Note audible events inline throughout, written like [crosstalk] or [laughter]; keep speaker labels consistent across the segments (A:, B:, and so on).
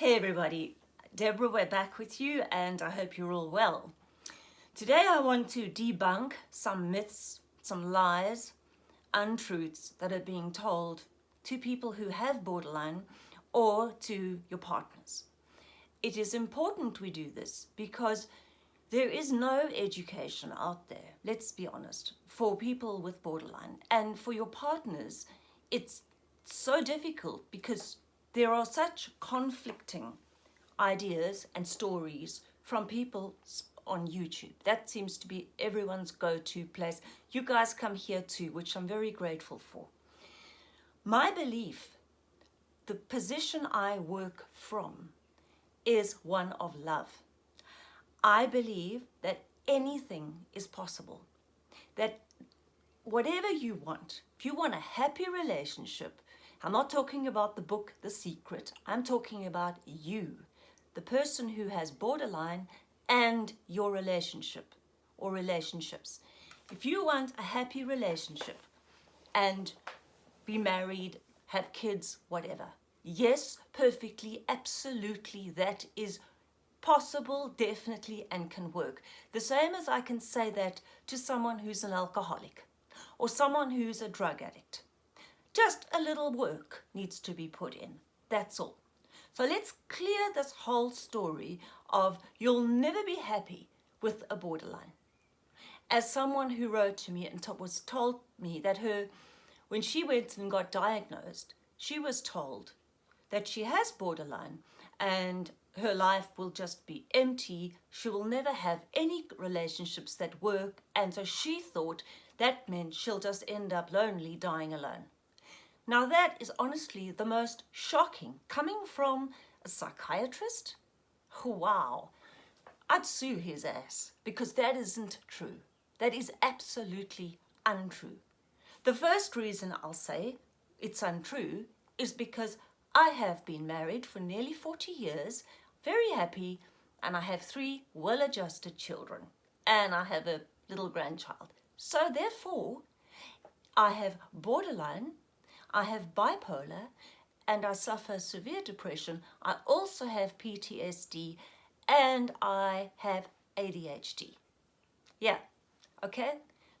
A: Hey everybody, Deborah, we're back with you and I hope you're all well. Today I want to debunk some myths, some lies, untruths that are being told to people who have borderline or to your partners. It is important we do this because there is no education out there, let's be honest, for people with borderline. And for your partners, it's so difficult because there are such conflicting ideas and stories from people on YouTube. That seems to be everyone's go-to place. You guys come here too, which I'm very grateful for. My belief, the position I work from, is one of love. I believe that anything is possible, that whatever you want, if you want a happy relationship, I'm not talking about the book, The Secret, I'm talking about you, the person who has borderline and your relationship or relationships. If you want a happy relationship and be married, have kids, whatever, yes, perfectly, absolutely, that is possible, definitely, and can work. The same as I can say that to someone who's an alcoholic or someone who's a drug addict. Just a little work needs to be put in. That's all. So let's clear this whole story of you'll never be happy with a borderline. As someone who wrote to me and was told me that her, when she went and got diagnosed, she was told that she has borderline and her life will just be empty. She will never have any relationships that work. And so she thought that meant she'll just end up lonely, dying alone. Now that is honestly the most shocking coming from a psychiatrist. Wow, I'd sue his ass because that isn't true. That is absolutely untrue. The first reason I'll say it's untrue is because I have been married for nearly 40 years very happy and I have three well-adjusted children and I have a little grandchild. So therefore, I have borderline, I have bipolar, and I suffer severe depression. I also have PTSD and I have ADHD. Yeah, okay?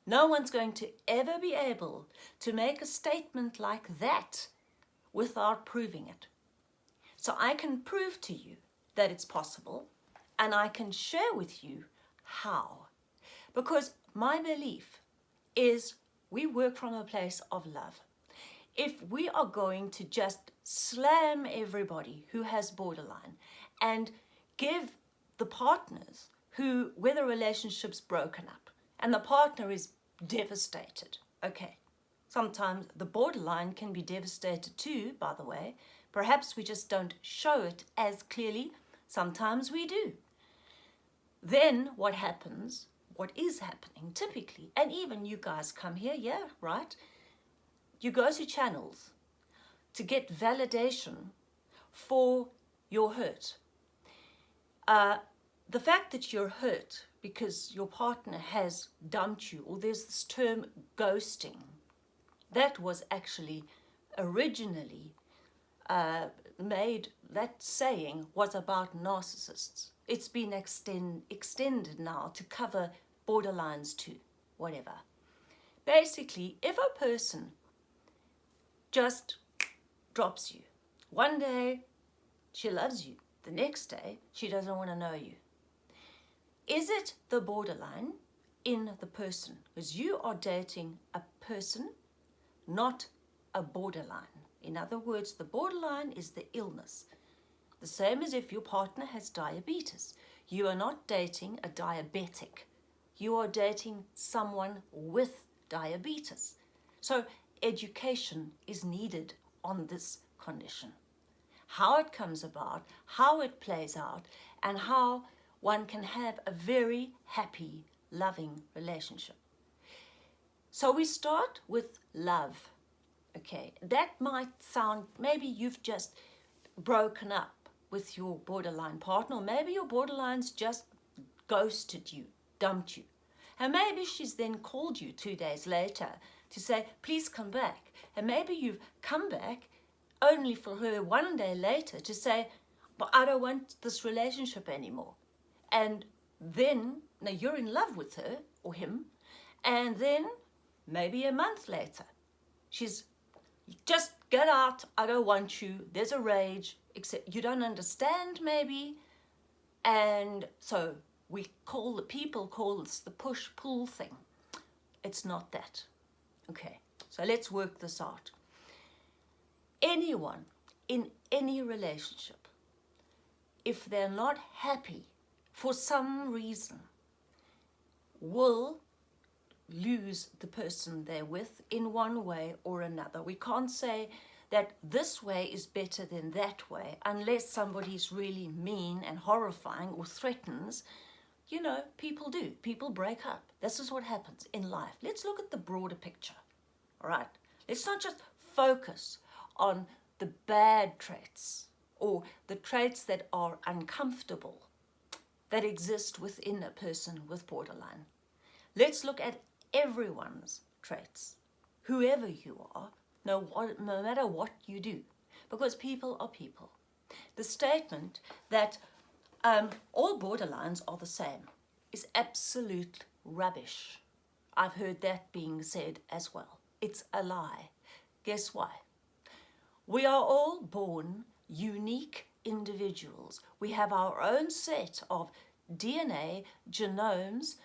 A: No one's going to ever be able to make a statement like that without proving it. So I can prove to you that it's possible and I can share with you how. Because my belief is we work from a place of love. If we are going to just slam everybody who has borderline and give the partners who, where the relationship's broken up and the partner is devastated, okay, sometimes the borderline can be devastated too, by the way, Perhaps we just don't show it as clearly. Sometimes we do. Then what happens, what is happening typically, and even you guys come here, yeah, right? You go to channels to get validation for your hurt. Uh, the fact that you're hurt because your partner has dumped you, or there's this term ghosting, that was actually originally uh, made, that saying was about narcissists. It's been extend, extended now to cover borderlines too, whatever. Basically, if a person just drops you, one day she loves you, the next day she doesn't want to know you. Is it the borderline in the person? Because you are dating a person, not a borderline. In other words, the borderline is the illness. The same as if your partner has diabetes. You are not dating a diabetic. You are dating someone with diabetes. So education is needed on this condition. How it comes about, how it plays out, and how one can have a very happy, loving relationship. So we start with love okay that might sound maybe you've just broken up with your borderline partner or maybe your borderline's just ghosted you dumped you and maybe she's then called you two days later to say please come back and maybe you've come back only for her one day later to say but I don't want this relationship anymore. And then, now you're in love with her or him, and then maybe a month later, she's just get out, I don't want you, there's a rage, except you don't understand maybe, and so we call the people call this the push-pull thing. It's not that. Okay, so let's work this out. Anyone in any relationship, if they're not happy for some reason, will lose the person they're with in one way or another. We can't say that this way is better than that way unless somebody's really mean and horrifying or threatens you know, people do. People break up. This is what happens in life. Let's look at the broader picture, all right? Let's not just focus on the bad traits or the traits that are uncomfortable that exist within a person with borderline. Let's look at everyone's traits, whoever you are, no, no matter what you do, because people are people. The statement that um, all borderlines are the same is absolute rubbish. I've heard that being said as well. It's a lie. Guess why? We are all born unique individuals. We have our own set of DNA, genomes,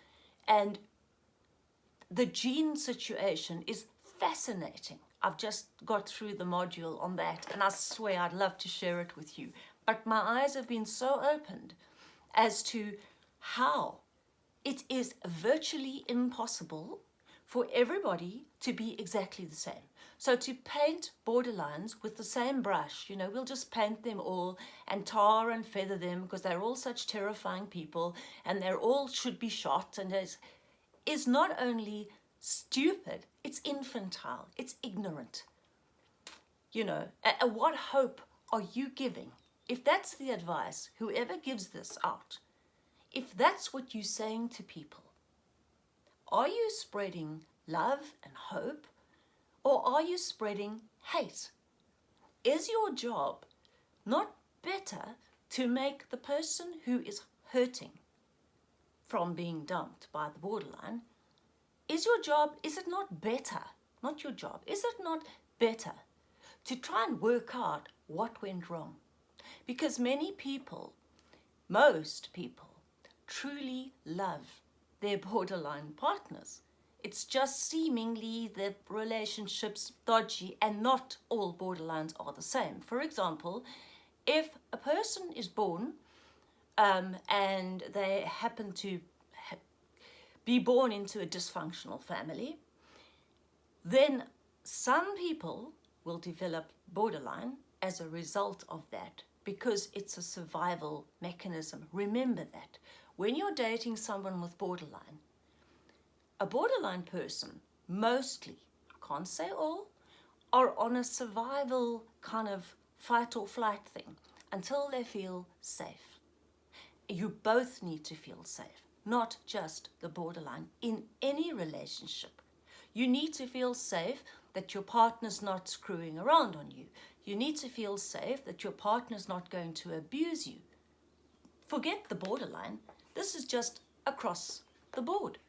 A: and the gene situation is fascinating. I've just got through the module on that and I swear I'd love to share it with you. But my eyes have been so opened as to how it is virtually impossible for everybody to be exactly the same. So to paint borderlines with the same brush, you know, we'll just paint them all and tar and feather them because they're all such terrifying people and they're all should be shot and is, is not only stupid, it's infantile, it's ignorant. You know, what hope are you giving if that's the advice, whoever gives this out, if that's what you're saying to people, are you spreading love and hope or are you spreading hate? Is your job not better to make the person who is hurting from being dumped by the borderline, is your job, is it not better, not your job, is it not better to try and work out what went wrong? Because many people, most people, truly love their borderline partners. It's just seemingly the relationship's dodgy and not all borderlines are the same. For example, if a person is born um, and they happen to be born into a dysfunctional family, then some people will develop borderline as a result of that because it's a survival mechanism. Remember that. When you're dating someone with borderline, a borderline person mostly, can't say all, are on a survival kind of fight or flight thing until they feel safe. You both need to feel safe, not just the borderline. In any relationship, you need to feel safe that your partner's not screwing around on you. You need to feel safe that your partner's not going to abuse you. Forget the borderline. This is just across the board.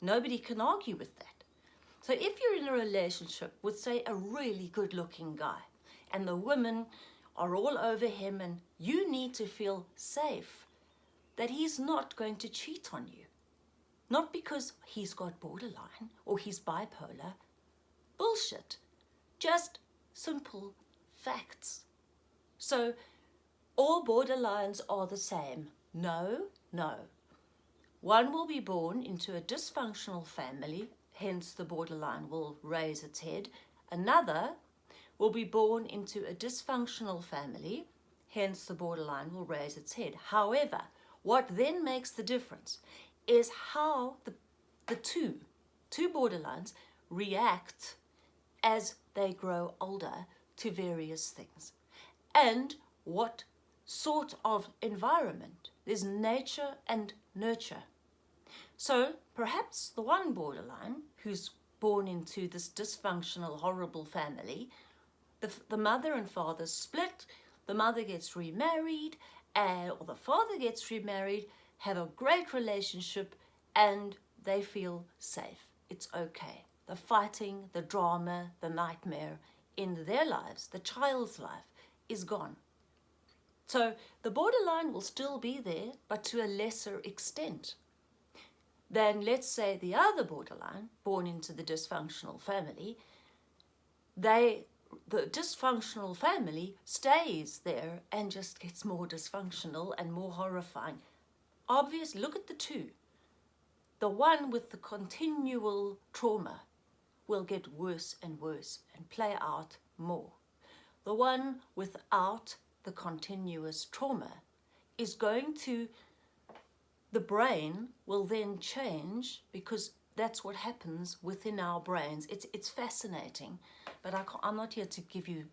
A: Nobody can argue with that. So if you're in a relationship with, say, a really good-looking guy, and the women are all over him, and you need to feel safe that he's not going to cheat on you. Not because he's got borderline or he's bipolar. Bullshit. Just simple facts. So all borderlines are the same. No, no. One will be born into a dysfunctional family, hence the borderline will raise its head. Another will be born into a dysfunctional family, hence the borderline will raise its head. However, what then makes the difference is how the, the two, two borderlines react as they grow older to various things and what sort of environment. There's nature and nurture. So perhaps the one borderline who's born into this dysfunctional, horrible family, the, the mother and father split, the mother gets remarried and, or the father gets remarried, have a great relationship and they feel safe. It's okay. The fighting, the drama, the nightmare in their lives, the child's life, is gone. So the borderline will still be there, but to a lesser extent than, let's say, the other borderline, born into the dysfunctional family, they the dysfunctional family stays there and just gets more dysfunctional and more horrifying. Obviously, look at the two. The one with the continual trauma will get worse and worse and play out more. The one without the continuous trauma is going to, the brain will then change because that's what happens within our brains. It's, it's fascinating, but I I'm not here to give you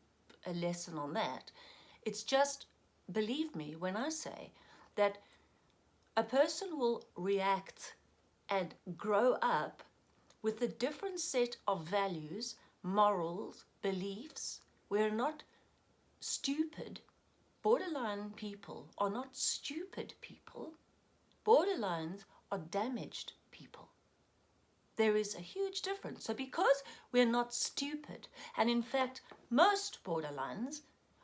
A: a lesson on that. It's just, believe me when I say that a person will react and grow up with a different set of values, morals, beliefs. We're not stupid. Borderline people are not stupid people. Borderlines are damaged people. There is a huge difference. So because we're not stupid, and in fact, most borderlines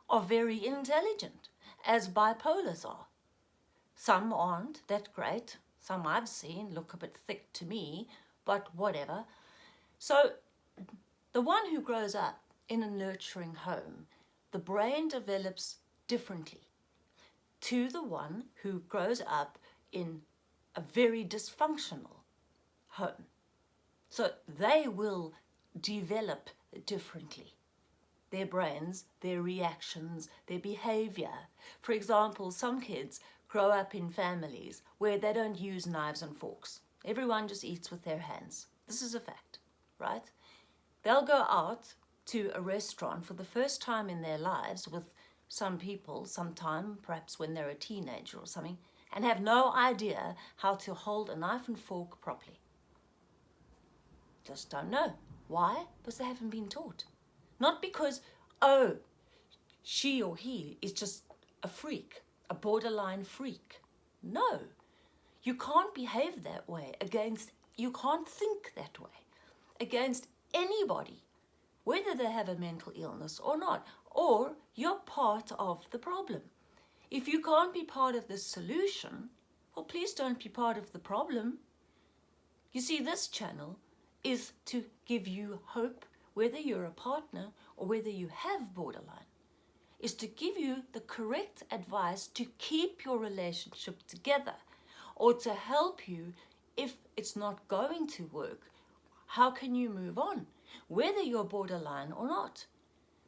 A: are very intelligent, as bipolars are. Some aren't that great. Some I've seen look a bit thick to me, but whatever. So the one who grows up in a nurturing home, the brain develops differently to the one who grows up in a very dysfunctional home. So they will develop differently. Their brains, their reactions, their behavior. For example, some kids grow up in families where they don't use knives and forks. Everyone just eats with their hands. This is a fact, right? They'll go out to a restaurant for the first time in their lives with some people, sometime, perhaps when they're a teenager or something, and have no idea how to hold a knife and fork properly. Just don't know. Why? Because they haven't been taught. Not because, oh, she or he is just a freak, a borderline freak. No, you can't behave that way against, you can't think that way against anybody, whether they have a mental illness or not, or you're part of the problem. If you can't be part of the solution, well, please don't be part of the problem. You see, this channel is to give you hope, whether you're a partner or whether you have borderline, is to give you the correct advice to keep your relationship together or to help you if it's not going to work. How can you move on, whether you're borderline or not?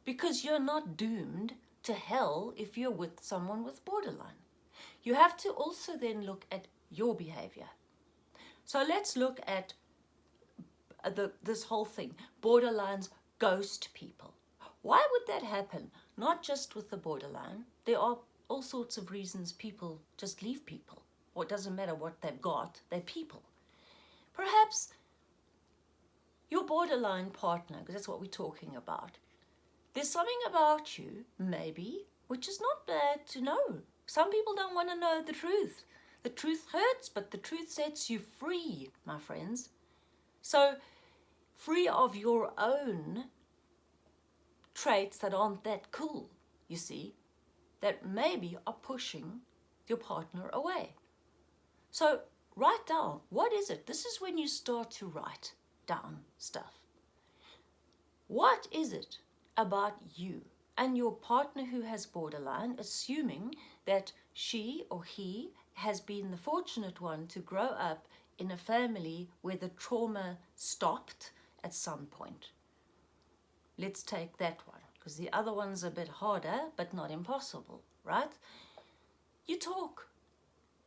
A: Because you're not doomed to hell if you're with someone with borderline. You have to also then look at your behavior. So let's look at the, this whole thing, borderlines ghost people. Why would that happen? Not just with the borderline. There are all sorts of reasons people just leave people. Or it doesn't matter what they've got, they're people. Perhaps your borderline partner, because that's what we're talking about, there's something about you, maybe, which is not bad to know. Some people don't want to know the truth. The truth hurts, but the truth sets you free, my friends. So free of your own traits that aren't that cool, you see, that maybe are pushing your partner away. So write down, what is it? This is when you start to write down stuff. What is it about you and your partner who has borderline, assuming that she or he has been the fortunate one to grow up in a family where the trauma stopped at some point. Let's take that one because the other one's a bit harder but not impossible, right? You talk.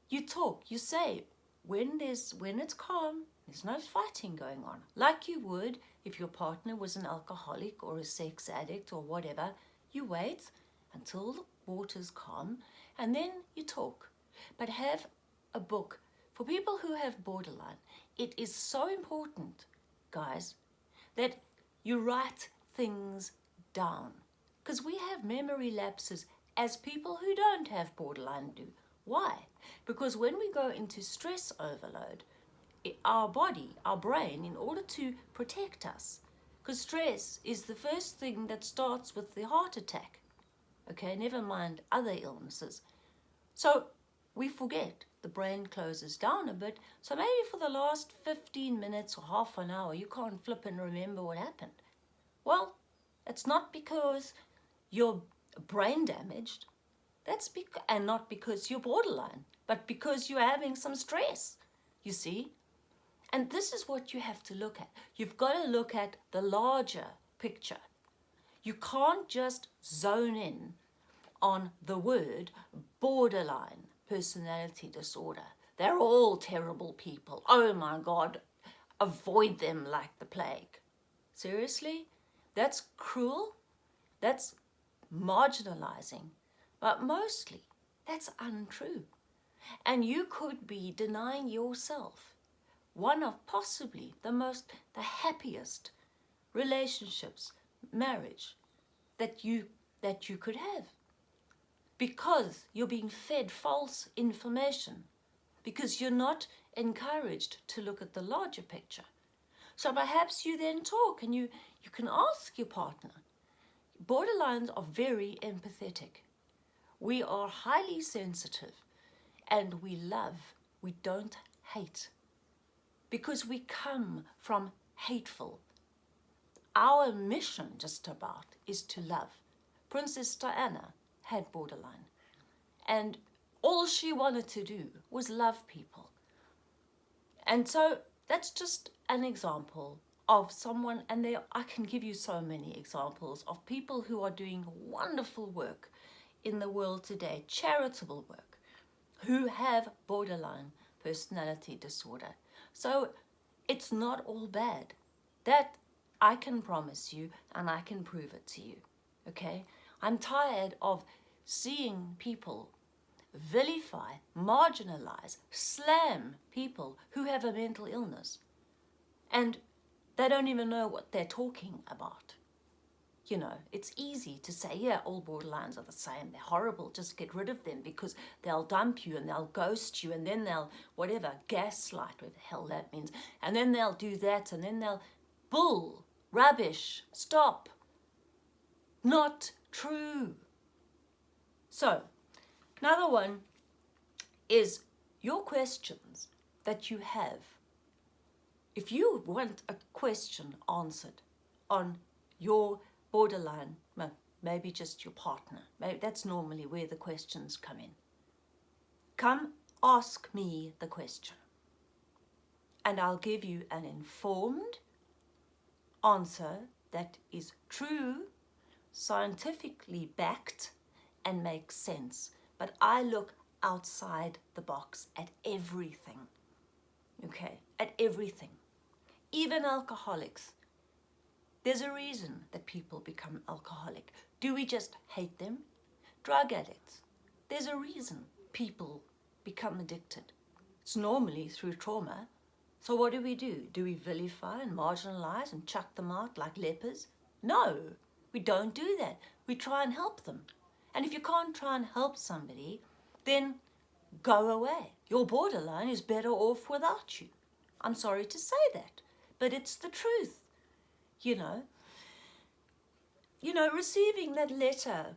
A: You talk. You say when there's when it's calm, there's no fighting going on. Like you would if your partner was an alcoholic or a sex addict or whatever. You wait until the water's calm and then you talk. But have a book. For people who have borderline, it is so important, guys, that you write things down because we have memory lapses as people who don't have borderline do. Why? Because when we go into stress overload, our body, our brain, in order to protect us, because stress is the first thing that starts with the heart attack. Okay, never mind other illnesses. So we forget. The brain closes down a bit. So maybe for the last 15 minutes or half an hour, you can't flip and remember what happened. Well, it's not because you're brain damaged. That's and not because you're borderline, but because you're having some stress, you see? And this is what you have to look at. You've got to look at the larger picture. You can't just zone in on the word borderline personality disorder. They're all terrible people. Oh my God, avoid them like the plague. Seriously? That's cruel. That's marginalizing. But mostly, that's untrue. And you could be denying yourself one of possibly the most, the happiest relationships, marriage that you, that you could have. Because you're being fed false information. Because you're not encouraged to look at the larger picture. So perhaps you then talk and you, you can ask your partner. Borderlines are very empathetic. We are highly sensitive and we love, we don't hate because we come from hateful. Our mission, just about, is to love. Princess Diana had borderline, and all she wanted to do was love people. And so that's just an example of someone, and there I can give you so many examples of people who are doing wonderful work in the world today, charitable work, who have borderline personality disorder. So it's not all bad. That I can promise you and I can prove it to you. Okay? I'm tired of seeing people vilify, marginalize, slam people who have a mental illness. And they don't even know what they're talking about you know, it's easy to say, yeah, all borderlines are the same. They're horrible. Just get rid of them because they'll dump you and they'll ghost you and then they'll, whatever, gaslight, whatever the hell that means. And then they'll do that and then they'll, bull, rubbish, stop. Not true. So, another one is your questions that you have. If you want a question answered on your borderline, maybe just your partner. Maybe that's normally where the questions come in. Come ask me the question and I'll give you an informed answer that is true, scientifically backed and makes sense. But I look outside the box at everything, okay, at everything. Even alcoholics there's a reason that people become alcoholic. Do we just hate them? Drug addicts. There's a reason people become addicted. It's normally through trauma. So what do we do? Do we vilify and marginalize and chuck them out like lepers? No, we don't do that. We try and help them. And if you can't try and help somebody, then go away. Your borderline is better off without you. I'm sorry to say that, but it's the truth you know. You know, receiving that letter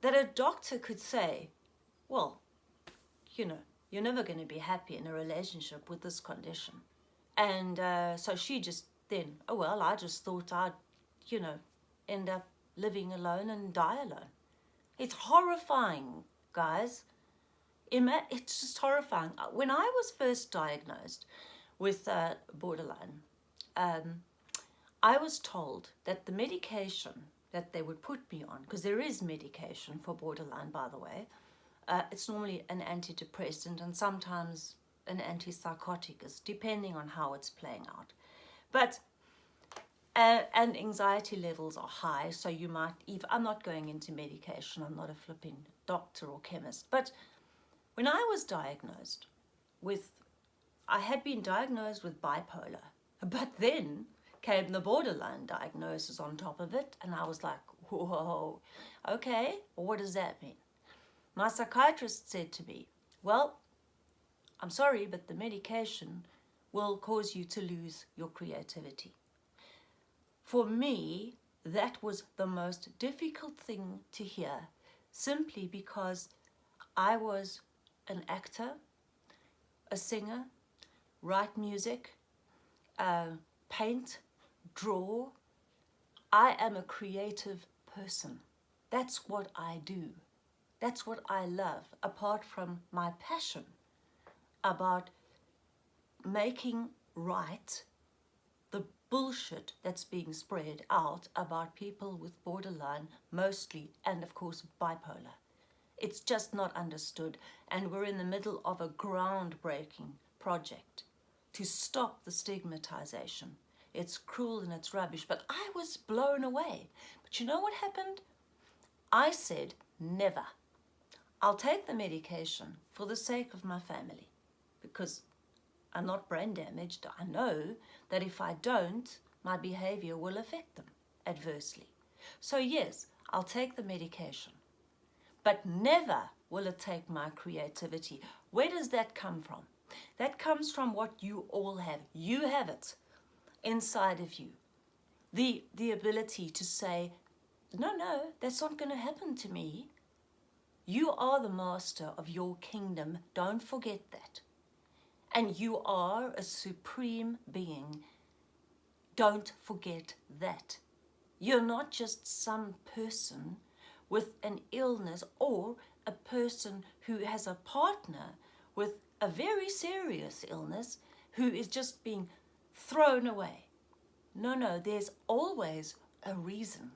A: that a doctor could say, well, you know, you're never going to be happy in a relationship with this condition. And uh, so she just then, oh, well, I just thought I'd, you know, end up living alone and die alone. It's horrifying, guys. It's just horrifying. When I was first diagnosed with uh, borderline, um, I was told that the medication that they would put me on, because there is medication for borderline, by the way, uh, it's normally an antidepressant and sometimes an antipsychotic, depending on how it's playing out. But uh, and anxiety levels are high, so you might, even, I'm not going into medication, I'm not a flipping doctor or chemist, but when I was diagnosed with, I had been diagnosed with bipolar, [laughs] but then came the borderline diagnosis on top of it and I was like, whoa, okay, what does that mean? my psychiatrist said to me, well, I'm sorry, but the medication will cause you to lose your creativity. For me, that was the most difficult thing to hear simply because I was an actor, a singer, write music, uh, paint, draw. I am a creative person. That's what I do. That's what I love, apart from my passion about making right the bullshit that's being spread out about people with borderline mostly and of course bipolar. It's just not understood and we're in the middle of a groundbreaking project to stop the stigmatization. It's cruel and it's rubbish, but I was blown away. But you know what happened? I said, never. I'll take the medication for the sake of my family because I'm not brain damaged. I know that if I don't, my behavior will affect them adversely. So yes, I'll take the medication, but never will it take my creativity. Where does that come from? That comes from what you all have. You have it inside of you. The, the ability to say, no, no, that's not going to happen to me. You are the master of your kingdom. Don't forget that. And you are a supreme being. Don't forget that. You're not just some person with an illness or a person who has a partner with a very serious illness who is just being thrown away. No, no, there's always a reason.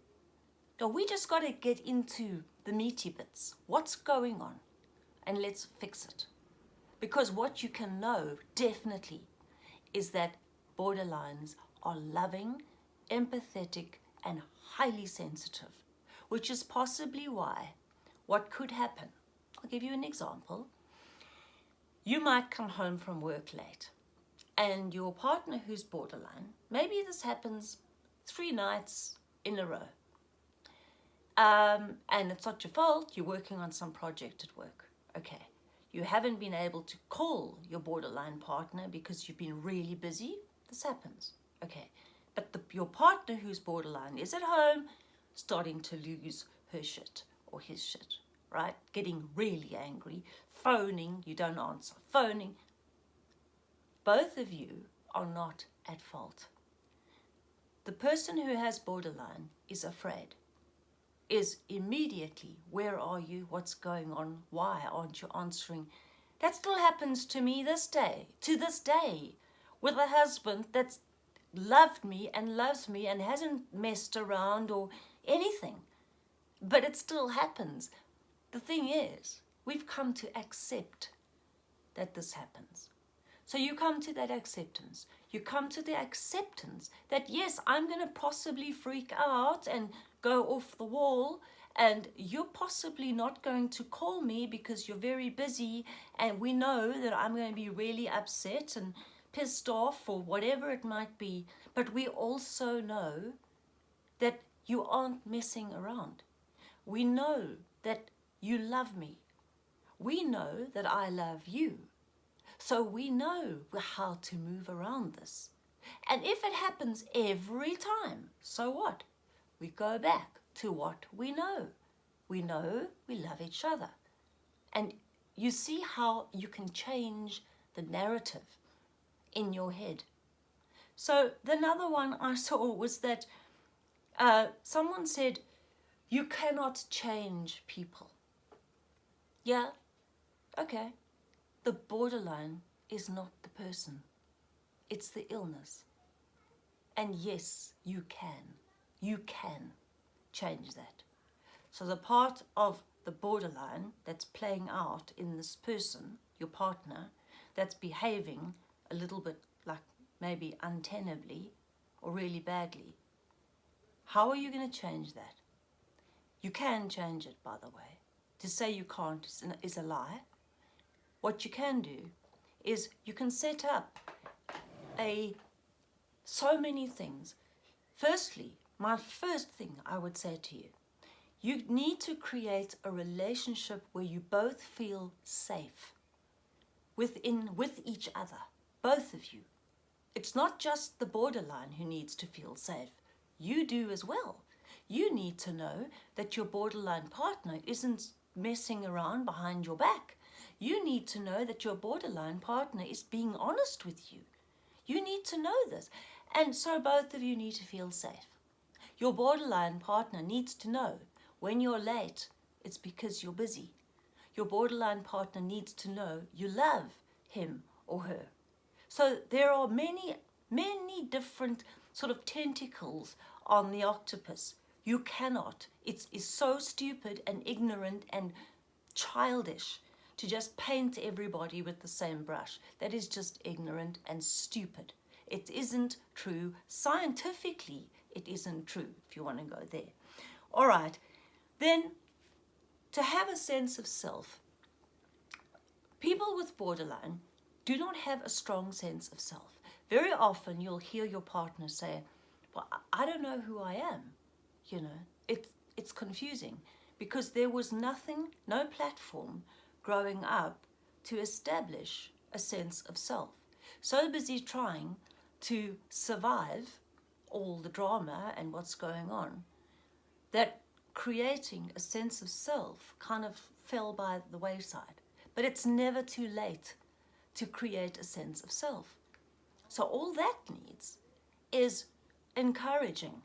A: So we just got to get into the meaty bits. What's going on? And let's fix it. Because what you can know definitely is that borderlines are loving, empathetic, and highly sensitive, which is possibly why what could happen. I'll give you an example. You might come home from work late and your partner who's borderline, maybe this happens three nights in a row. Um, and it's not your fault, you're working on some project at work. Okay you haven't been able to call your borderline partner because you've been really busy, this happens. Okay, but the, your partner who's borderline is at home starting to lose her shit or his shit, right? Getting really angry, phoning, you don't answer, phoning. Both of you are not at fault. The person who has borderline is afraid is immediately, where are you? What's going on? Why aren't you answering? That still happens to me this day, to this day, with a husband that's loved me and loves me and hasn't messed around or anything. But it still happens. The thing is, we've come to accept that this happens. So you come to that acceptance. You come to the acceptance that yes, I'm going to possibly freak out and go off the wall and you're possibly not going to call me because you're very busy and we know that I'm going to be really upset and pissed off or whatever it might be. But we also know that you aren't messing around. We know that you love me. We know that I love you. So we know how to move around this. And if it happens every time, so what? We go back to what we know. We know we love each other. And you see how you can change the narrative in your head. So the another one I [laughs] saw was that uh, someone said, you cannot change people. Yeah, okay. The borderline is not the person. It's the illness. And yes, you can. You can change that. So the part of the borderline that's playing out in this person, your partner, that's behaving a little bit like maybe untenably or really badly, how are you going to change that? You can change it, by the way. To say you can't is a lie. What you can do is you can set up a so many things. Firstly, my first thing I would say to you, You need to create a relationship where you both feel safe within with each other, both of you. It's not just the borderline who needs to feel safe. You do as well. You need to know that your borderline partner isn't messing around behind your back. You need to know that your borderline partner is being honest with you. You need to know this. And so both of you need to feel safe. Your borderline partner needs to know when you're late, it's because you're busy. Your borderline partner needs to know you love him or her. So there are many, many different sort of tentacles on the octopus. You cannot. It is so stupid and ignorant and childish to just paint everybody with the same brush. That is just ignorant and stupid. It isn't true. Scientifically, it isn't true, if you want to go there. All right, then to have a sense of self, people with borderline do not have a strong sense of self. Very often you'll hear your partner say, well, I don't know who I am. You know, it's, it's confusing because there was nothing, no platform growing up to establish a sense of self. So busy trying to survive all the drama and what's going on that creating a sense of self kind of fell by the wayside. But it's never too late to create a sense of self. So all that needs is encouraging.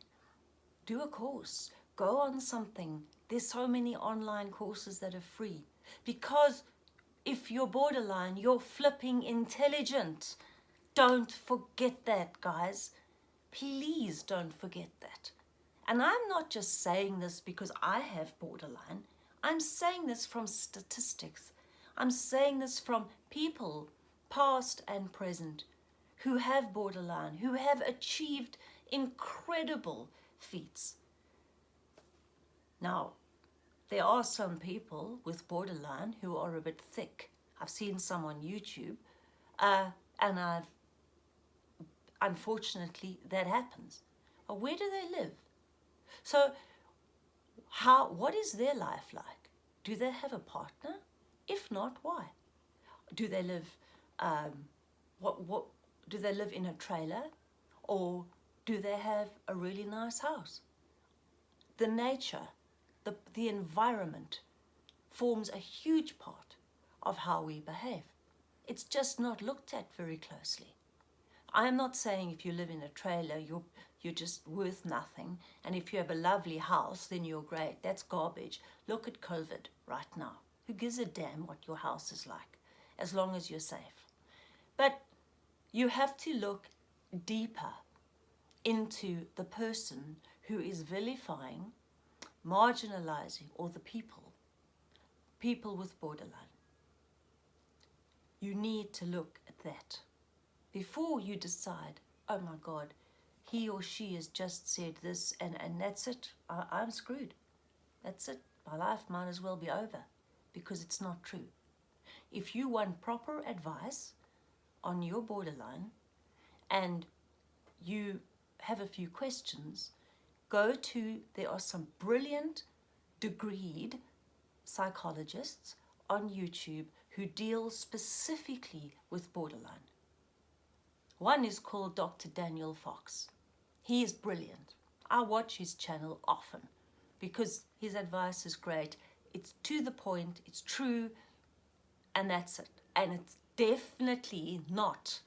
A: Do a course, go on something. There's so many online courses that are free because if you're borderline, you're flipping intelligent. Don't forget that, guys. Please don't forget that. And I'm not just saying this because I have borderline. I'm saying this from statistics. I'm saying this from people, past and present, who have borderline, who have achieved incredible feats. Now, there are some people with borderline who are a bit thick. I've seen some on YouTube, uh, and I've, unfortunately, that happens. But where do they live? So how, what is their life like? Do they have a partner? If not, why? Do they live, um, what, what, do they live in a trailer? Or do they have a really nice house? The nature, the, the environment forms a huge part of how we behave. It's just not looked at very closely. I'm not saying if you live in a trailer, you're, you're just worth nothing. And if you have a lovely house, then you're great. That's garbage. Look at COVID right now. Who gives a damn what your house is like, as long as you're safe? But you have to look deeper into the person who is vilifying, marginalizing, all the people, people with borderline. You need to look at that before you decide, oh my God, he or she has just said this and, and that's it. I, I'm screwed. That's it. My life might as well be over because it's not true. If you want proper advice on your borderline and you have a few questions, go to, there are some brilliant degreed psychologists on YouTube who deal specifically with borderline. One is called Dr. Daniel Fox. He is brilliant. I watch his channel often because his advice is great. It's to the point, it's true, and that's it. And it's definitely not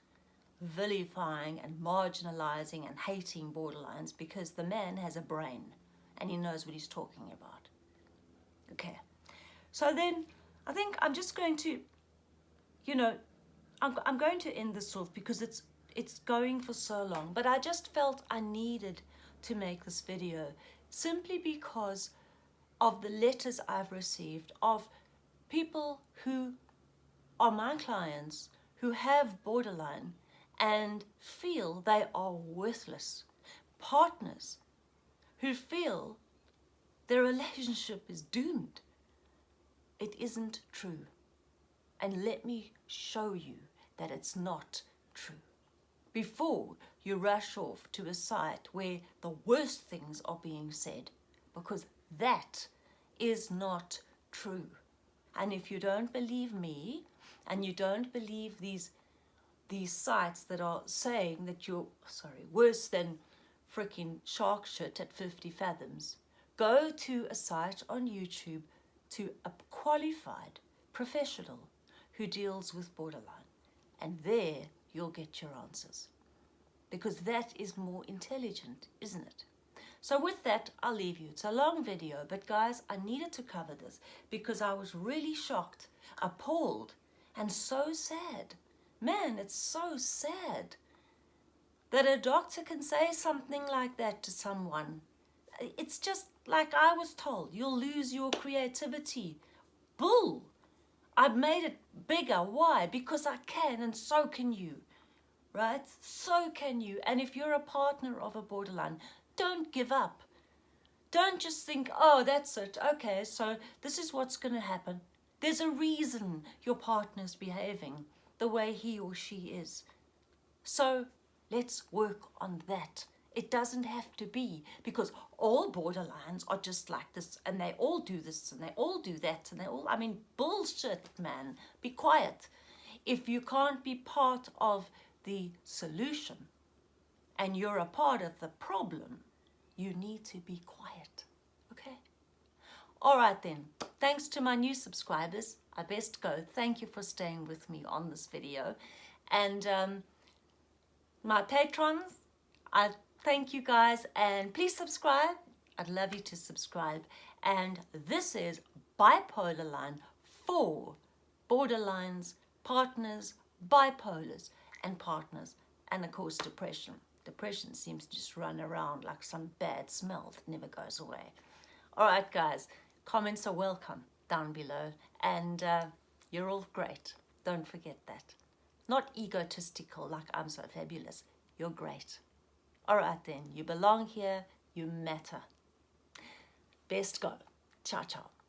A: vilifying and marginalizing and hating borderlines because the man has a brain and he knows what he's talking about. Okay. So then I think I'm just going to, you know, I'm, I'm going to end this off because it's it's going for so long, but I just felt I needed to make this video simply because of the letters I've received of people who are my clients who have borderline and feel they are worthless. Partners who feel their relationship is doomed. It isn't true. And let me show you that it's not true before you rush off to a site where the worst things are being said because that is not true. And if you don't believe me and you don't believe these these sites that are saying that you're sorry worse than freaking shark shit at 50 fathoms go to a site on YouTube to a qualified professional who deals with borderline and there you'll get your answers because that is more intelligent isn't it so with that, I'll leave you. It's a long video, but guys, I needed to cover this because I was really shocked, appalled, and so sad. Man, it's so sad that a doctor can say something like that to someone. It's just like I was told, you'll lose your creativity. Bull! I've made it bigger. Why? Because I can and so can you. Right? So can you. And if you're a partner of a borderline, don't give up. Don't just think, oh, that's it. Okay, so this is what's going to happen. There's a reason your partner's behaving the way he or she is. So let's work on that. It doesn't have to be because all borderlines are just like this and they all do this and they all do that and they all, I mean, bullshit, man. Be quiet. If you can't be part of the solution and you're a part of the problem, you need to be quiet, okay? All right then, thanks to my new subscribers, I best go. Thank you for staying with me on this video. And um, my patrons, I thank you guys and please subscribe. I'd love you to subscribe. And this is Bipolar Line for borderlines, partners, bipolars, and partners, and of course depression. Depression seems to just run around like some bad smell that never goes away. All right, guys, comments are welcome down below. And uh, you're all great. Don't forget that. Not egotistical like I'm so fabulous. You're great. All right then, you belong here. You matter. Best go. Ciao, ciao.